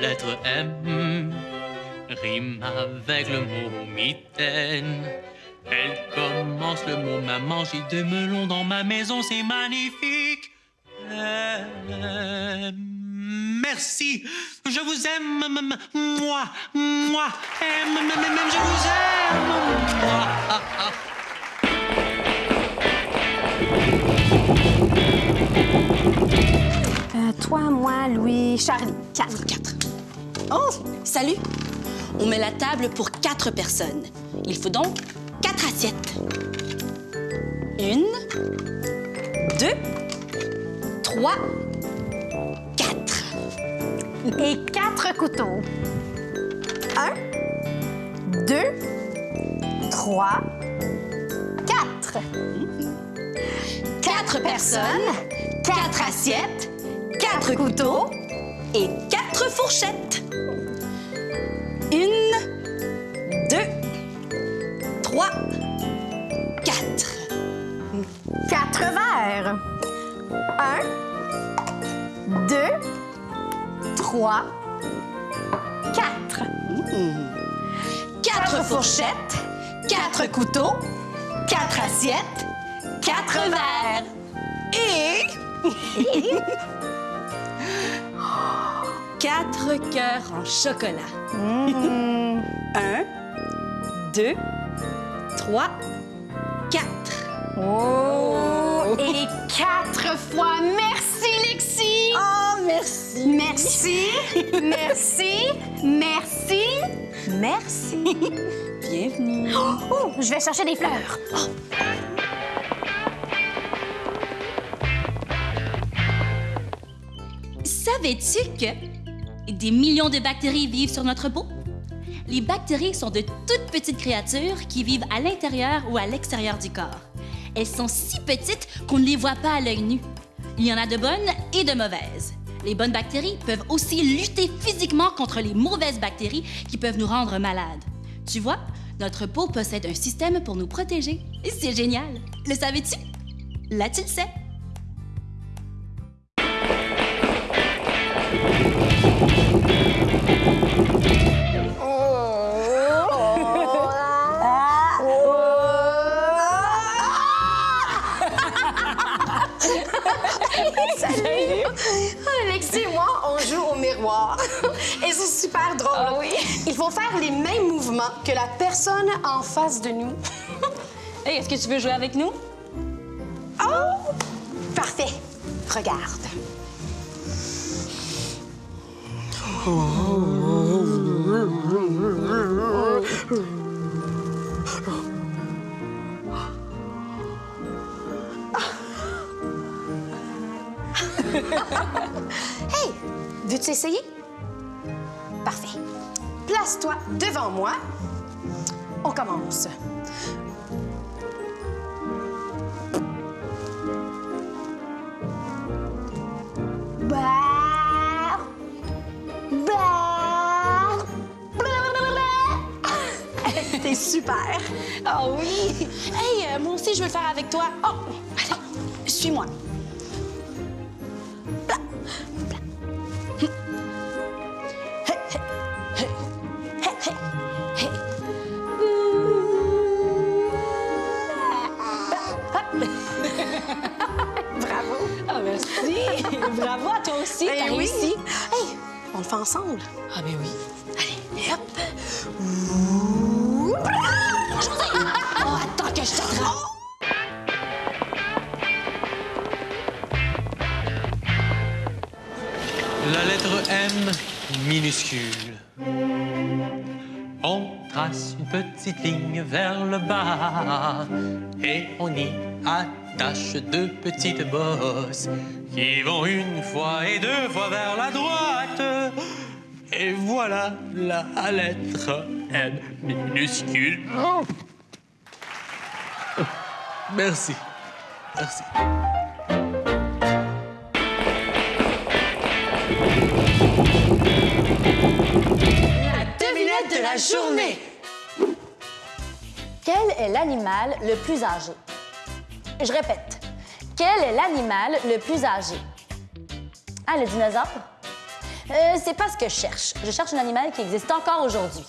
lettre M. Rime avec le mot mitaine. Elle commence le mot maman. J'ai deux melons dans ma maison, c'est magnifique. Merci. Je vous aime, moi, moi. Je vous aime, moi. Toi, moi, Louis, Charlie. Quatre. Quatre. Oh, salut! On met la table pour quatre personnes. Il faut donc quatre assiettes. Une, deux, trois, quatre. Et quatre couteaux. Un, deux, trois, quatre. Quatre personnes, quatre assiettes, quatre couteaux et quatre fourchettes. Une, deux, trois, quatre. Quatre verres. Un, deux, trois, quatre. Quatre fourchettes, quatre couteaux, quatre assiettes, quatre verres. Et... quatre cœurs en chocolat. Un, deux, trois, quatre. Oh! Et quatre fois. Merci, Lexi! Oh, merci. Merci, merci, merci, merci. Bienvenue. Oh, je vais chercher des fleurs. Savais-tu que des millions de bactéries vivent sur notre peau? Les bactéries sont de toutes petites créatures qui vivent à l'intérieur ou à l'extérieur du corps. Elles sont si petites qu'on ne les voit pas à l'œil nu. Il y en a de bonnes et de mauvaises. Les bonnes bactéries peuvent aussi lutter physiquement contre les mauvaises bactéries qui peuvent nous rendre malades. Tu vois, notre peau possède un système pour nous protéger. C'est génial. Le savais-tu? Là, tu le sais. Alexis et moi, on joue au miroir. Et c'est super drôle. Ah oui? Il faut faire les mêmes mouvements que la personne en face de nous. Hey, est-ce que tu veux jouer avec nous? Oh! Parfait. Regarde. Hey, veux-tu essayer? Parfait. Place-toi devant moi. On commence. Super. Ah oui! Hey, euh, moi aussi, je veux le faire avec toi. Oh, allez, suis-moi. Bravo. Ah, merci! Bravo à toi aussi, Ben t'as oui. réussi. Hey, on le fait ensemble. Ah, ben oui. La lettre M minuscule. On trace une petite ligne vers le bas et on y attache deux petites bosses qui vont une fois et deux fois vers la droite. Et voilà la lettre M minuscule. Oh. Merci. Merci. Devinette de la journée. Quel est l'animal le plus âgé? Je répète. Quel est l'animal le plus âgé? Ah, le dinosaure? Euh, c'est pas ce que je cherche. Je cherche un animal qui existe encore aujourd'hui.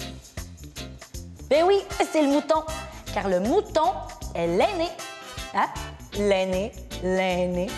Ben oui, c'est le mouton. Car le mouton est l'aîné. Hein? L'aîné, l'aîné.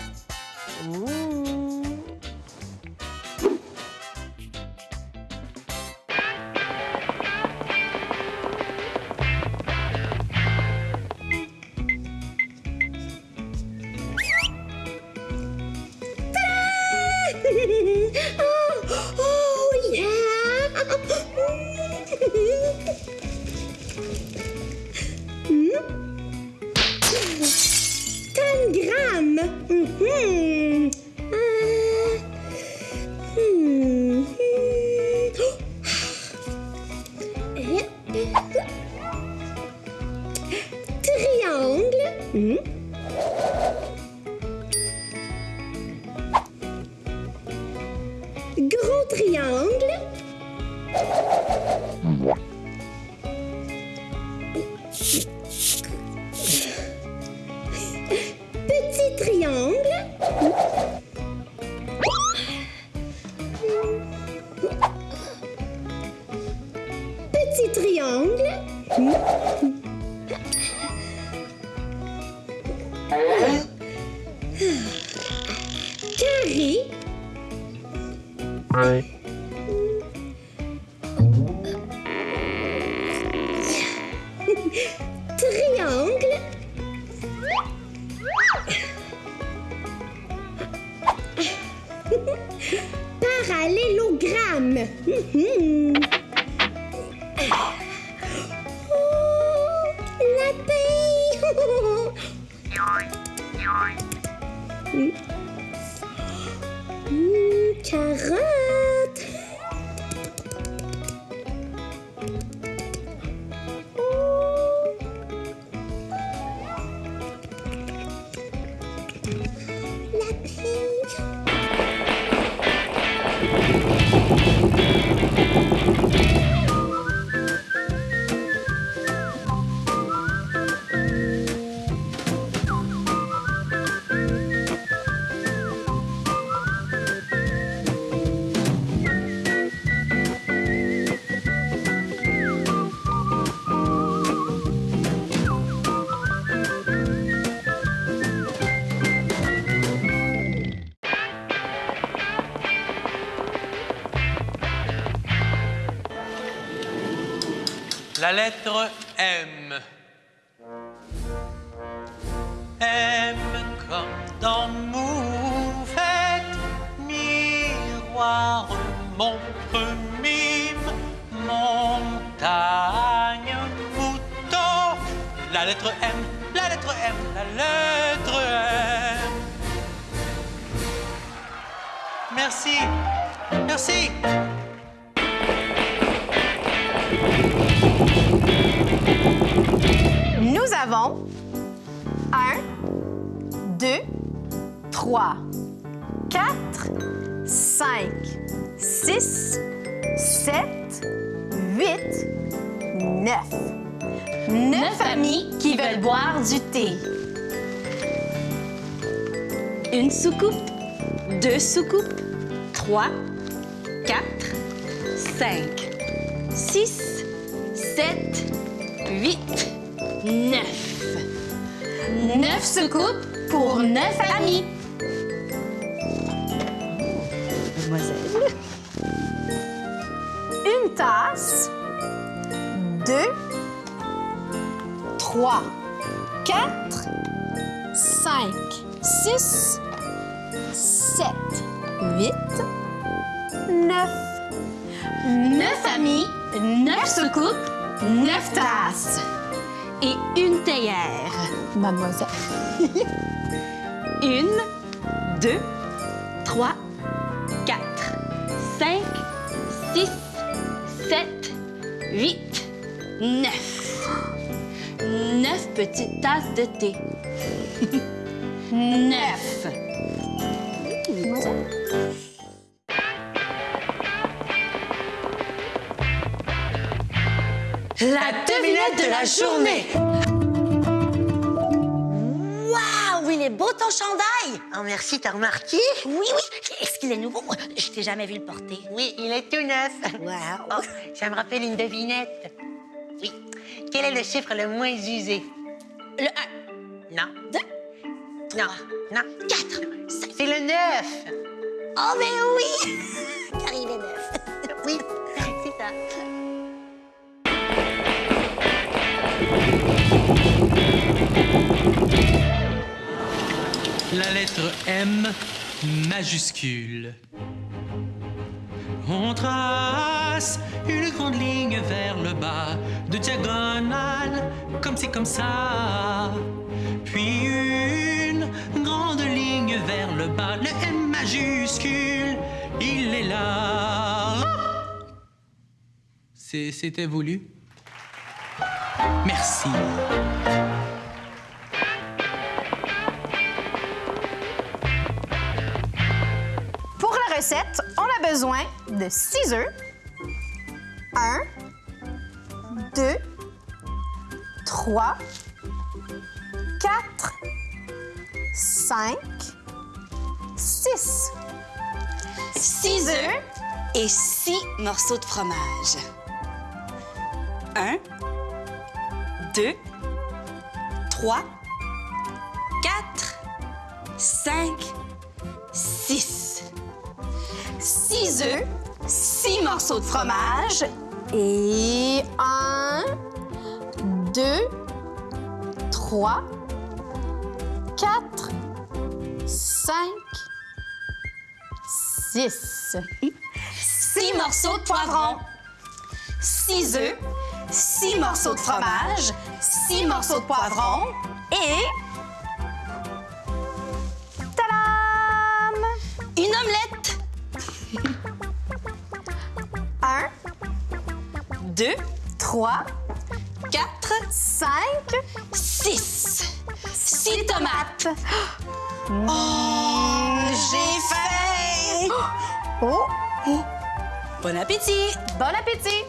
Petit triangle. Petit triangle. Carré. Parallélogramme. Mhm. Oh, lettre M. M comme dans moufette, miroir, montre, mime, montagne. La lettre M, la lettre M, la lettre M. Merci. Merci. Avons 1, 2, 3, 4, 5, 6, 7, 8, 9. Neuf amis qui veulent boire du thé. Une soucoupe, deux soucoupes, trois, quatre, cinq, six, sept, huit, neuf. Neuf soucoupes pour neuf amis. Mademoiselle. Une tasse. Deux. Trois. Quatre. Cinq. Six. Sept. Huit. Neuf. Neuf amis. Neuf soucoupes. Neuf tasses. Et une théière. Mademoiselle. Une, deux, trois, quatre, cinq, six, sept, huit, neuf. Neuf petites tasses de thé. Neuf. La devinette de la journée. Waouh, il est beau ton chandail! Oh, merci, t'as remarqué? Oui, oui. Est-ce qu'il est nouveau? Je t'ai jamais vu le porter. Oui, il est tout neuf. Wow. Oh, ça me rappelle une devinette. Oui. Quel est le chiffre le moins usé? Le 1, Non. 2, Non. Non. 4. C'est le 9. Oh, mais oui! Car il est neuf. Oui, La lettre M majuscule. On trace une grande ligne vers le bas, de diagonale, comme c'est comme ça. Puis une grande ligne vers le bas, le M majuscule, il est là. C'était voulu? Merci. Pour la recette, on a besoin de 6 œufs. 1, 2, 3, 4, 5, 6. 6 œufs. et six morceaux de fromage. Un, deux, trois, quatre, cinq, six. 6 œufs, 6 morceaux de fromage et 1, 2, 3, 4, 5, 6. 6 morceaux de poivron, 6 œufs, 6 morceaux de fromage, 6 morceaux de poivron et... Tadam! Une omelette. 1, Deux, 3, quatre, 5, six. Six tomates. Oh, j'ai faim. Oh, Bon appétit. bon appétit!